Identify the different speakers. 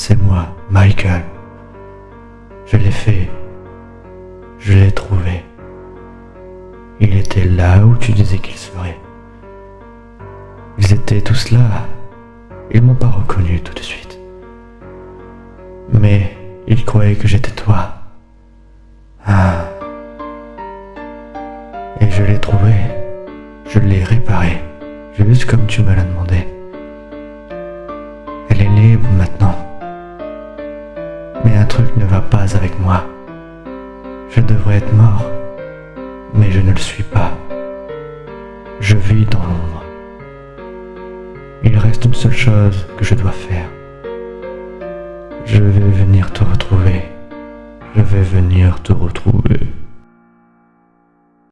Speaker 1: C'est moi, Michael. Je l'ai fait. Je l'ai trouvé. Il était là où tu disais qu'il serait. Ils étaient tous là. Ils m'ont pas reconnu tout de suite. Mais ils croyaient que j'étais toi. Ah. Et je l'ai trouvé. Je l'ai réparé. Juste comme tu me l'as demandé. Elle est libre maintenant. Mais un truc ne va pas avec moi. Je devrais être mort. Mais je ne le suis pas. Je vis dans l'ombre. Il reste une seule chose que je dois faire. Je vais venir te retrouver. Je vais venir te retrouver.